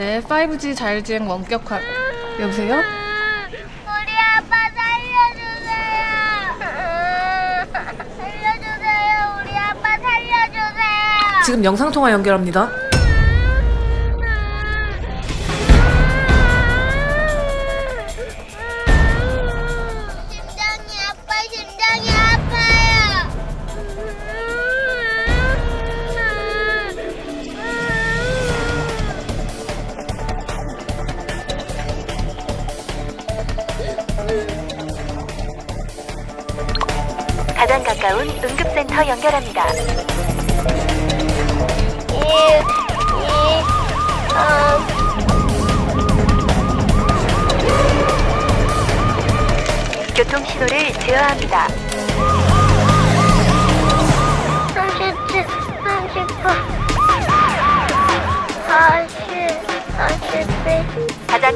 네, 5G 자율주행 원격화. 여보세요? 우리 아빠 살려주세요. 살려주세요. 우리 아빠 살려주세요. 지금 영상통화 연결합니다. 가장 가까운 응급센터 연결합니다. 교통 신호를 제어합니다. 37, 39,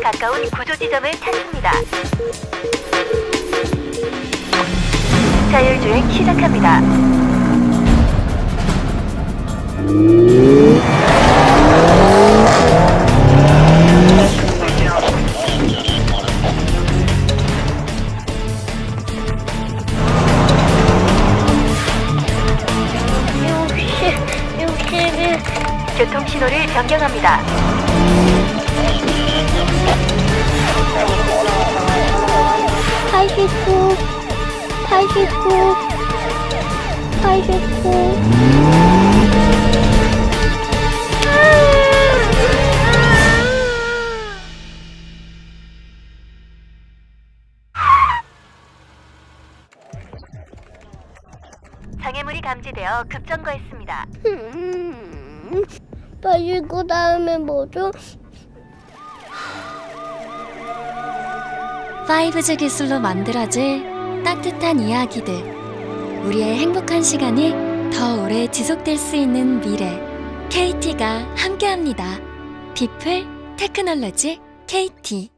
가까운 구조 지점을 찾습니다. 자율주행 시작합니다. 육십, 육십일, 교통 신호를 변경합니다. 팔십구, 팔십구, 팔십구. 장애물이 감지되어 급정거했습니다. 음, 팔십구 다음에 뭐죠? 5G 기술로 만들어질 따뜻한 이야기들. 우리의 행복한 시간이 더 오래 지속될 수 있는 미래. KT가 함께합니다. 비플 테크놀로지 KT.